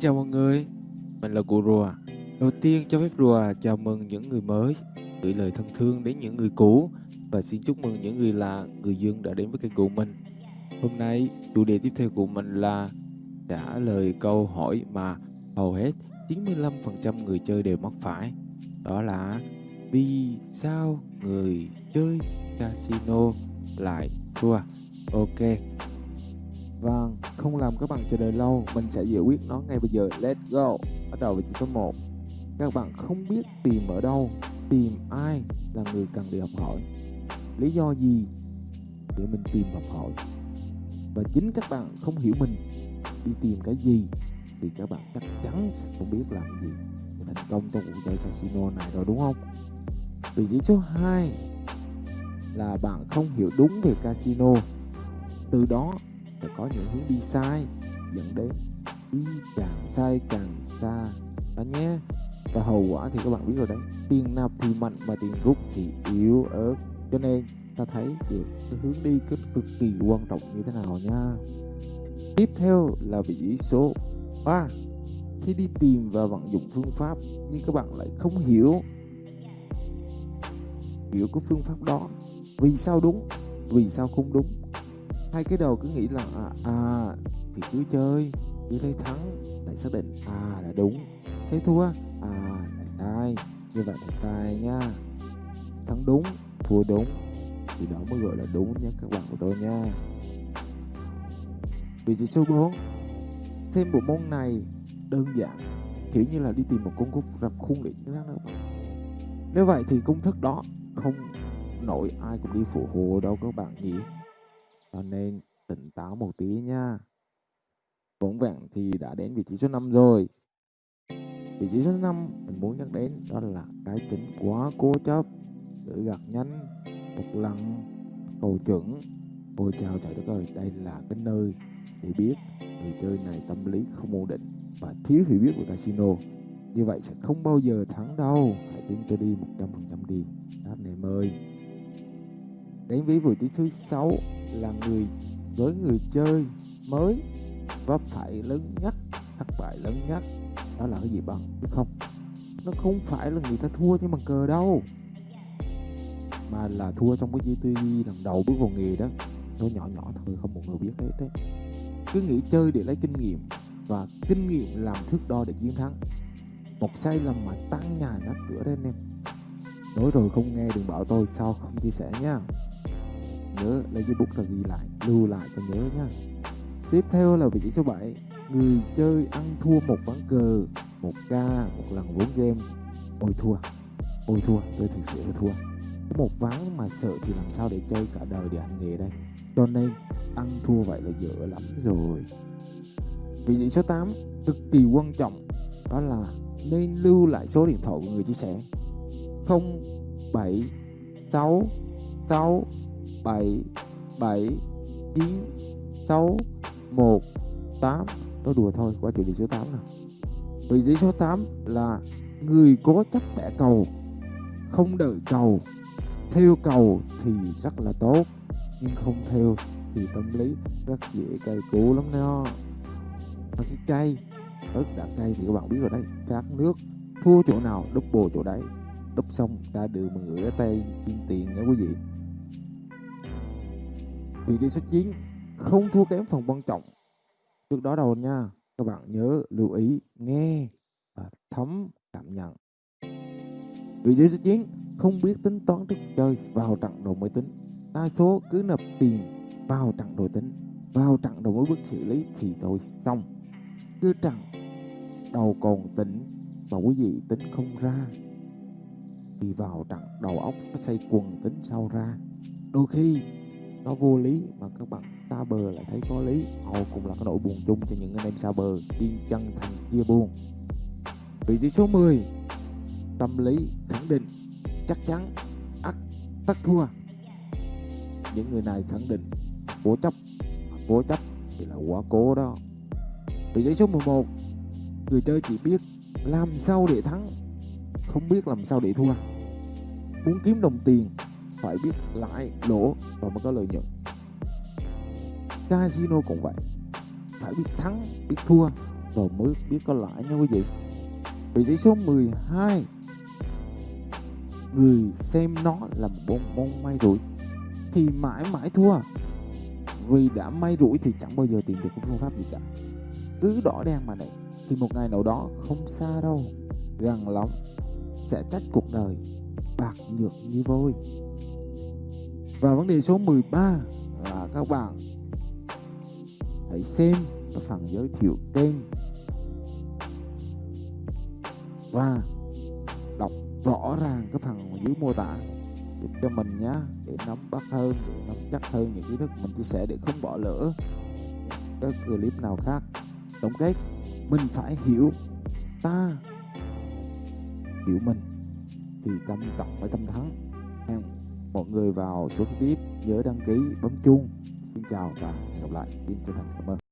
chào mọi người, mình là cụ rùa. Đầu tiên cho phép rùa chào mừng những người mới, gửi lời thân thương đến những người cũ và xin chúc mừng những người lạ, người dân đã đến với kênh của mình. Hôm nay chủ đề tiếp theo của mình là trả lời câu hỏi mà hầu hết 95% người chơi đều mắc phải. Đó là vì sao người chơi casino lại thua? Ok, Vâng, không làm các bạn chờ đợi lâu, mình sẽ giải quyết nó ngay bây giờ. Let's go. Bắt đầu với chữ số 1. Các bạn không biết tìm ở đâu, tìm ai là người cần đi học hỏi. Lý do gì để mình tìm học hỏi? Và chính các bạn không hiểu mình đi tìm cái gì thì các bạn chắc chắn sẽ không biết làm gì để thành công trong cuộc chơi casino này rồi đúng không? Vị trí số 2 là bạn không hiểu đúng về casino. Từ đó và có những hướng đi sai dẫn đến đi càng sai càng xa. Đó nhé. Và hậu quả thì các bạn biết rồi đấy. Tiền nạp thì mạnh mà tiền rút thì yếu ớt. Cho nên ta thấy được cái hướng đi cực, cực kỳ quan trọng như thế nào nha. Tiếp theo là vị trí số 3 khi đi tìm và vận dụng phương pháp nhưng các bạn lại không hiểu. Hiểu cái phương pháp đó. Vì sao đúng? Vì sao không đúng? Hai cái đầu cứ nghĩ là à, à thì cứ chơi cứ thấy thắng lại xác định à là đúng. Thấy thua à là sai như vậy là sai nha. Thắng đúng thua đúng thì đó mới gọi là đúng nha các bạn của tôi nha. Vị trí số 4 xem bộ môn này đơn giản kiểu như là đi tìm một công cụ rập khuôn để chiến thắng các bạn. Nếu vậy thì công thức đó không nổi ai cũng đi phụ hồ đâu các bạn nhỉ cho nên tỉnh táo một tí nha. Vững vàng thì đã đến vị trí số 5 rồi. Vị trí số 5 mình muốn nhắc đến đó là cái tính quá cố chấp, tự gạt nhanh, một lần, cầu chuẩn. Ôi chào trời đất ơi, đây là cái nơi để biết người chơi này tâm lý không ổn định và thiếu hiểu biết về casino. Như vậy sẽ không bao giờ thắng đâu. Hãy tin tôi đi 100% đi. anh em ơi. Đến với vị trí thứ 6 là người với người chơi mới vấp phải lớn nhất, thất bại lớn nhất. Đó là cái gì bằng biết không? Nó không phải là người ta thua trên bằng cờ đâu, mà là thua trong cái GTV lần đầu bước vào nghề đó. Nó nhỏ nhỏ thôi, không một người biết hết đấy. Cứ nghĩ chơi để lấy kinh nghiệm và kinh nghiệm làm thước đo để chiến thắng. Một sai lầm mà tăng nhà nát cửa đấy anh em. Nói rồi không nghe đừng bảo tôi sao không chia sẻ nha nhớ, lấy giấy bút ra ghi lại, lưu lại cho nhớ nha. Tiếp theo là vị trí số 7 người chơi ăn thua một ván cờ, một ca, một lần vốn game. Ôi, thua. Ôi, thua. Tôi thực sự là thua. Có một ván mà sợ thì làm sao để chơi cả đời để hành nghề đây? Cho nên, ăn thua vậy là dở lắm rồi. Vị trí số 8 cực kỳ quan trọng, đó là nên lưu lại số điện thoại của người chia sẻ. 07 6 6 7 7 9 6 1 8 Nói đùa thôi qua chủ đề số 8 nào Vị trí số 8 là Người cố chấp bẻ cầu, Không đợi cầu. Theo cầu thì rất là tốt, Nhưng không theo thì tâm lý rất dễ cay cú lắm đó. Và cái cay ớt đã cay thì các bạn biết rồi đấy. Cát nước thua chỗ nào đúc bồ chỗ đấy. Đúc xong ra đường mà ngửa tay, xin tiền nha quý vị. Vị trí số 9 không thua kém phần quan trọng. Trước đó đâu nha, các bạn nhớ lưu ý nghe và thấm cảm nhận. Vị trí số 9 không biết tính toán trước chơi vào trận rồi mới tính. Đa số cứ nộp tiền vào trận rồi tính, vào trận rồi mới bước xử lý thì thôi xong. Cứ trận đầu còn tỉnh mà quý vị tính không ra thì vào trận đầu óc nó xây quần tính sau ra. Đôi khi nó vô lý mà các bạn xa bờ lại thấy có lý. Họ cũng là cái nỗi buồn chung cho những anh em xa bờ. Xin chân thành chia buồn. Vị trí số 10 tâm lý khẳng định, chắc chắn, ắt, tất thua. Những người này khẳng định, cố chấp cố chấp thì là quá cố đó. Vị trí số 11 người chơi chỉ biết làm sao để thắng, không biết làm sao để thua. Muốn kiếm đồng tiền phải biết lãi lỗ và mới có lợi nhuận. Casino cũng vậy phải biết thắng biết thua rồi mới biết có lãi nha quý vị. Vị trí số 12 người xem nó là một môn, môn may rủi thì mãi mãi thua. Vì đã may rủi thì chẳng bao giờ tìm được cái phương pháp gì cả. Cứ đỏ đen mà này thì một ngày nào đó không xa đâu gần lắm sẽ trách cuộc đời bạc nhược như vôi và vấn đề số 13 là các bạn hãy xem cái phần giới thiệu kênh và đọc rõ ràng cái phần dưới mô tả giúp cho mình nhé để nắm bắt hơn, để nắm chắc hơn những kiến thức mình chia sẻ để không bỏ lỡ các clip nào khác. Tổng kết, mình phải hiểu ta, hiểu mình thì tâm trọng với tâm thắng Hẹn mọi người vào số clip nhớ đăng ký, bấm chuông. Xin chào và hẹn gặp lại. Xin chân thành cảm ơn.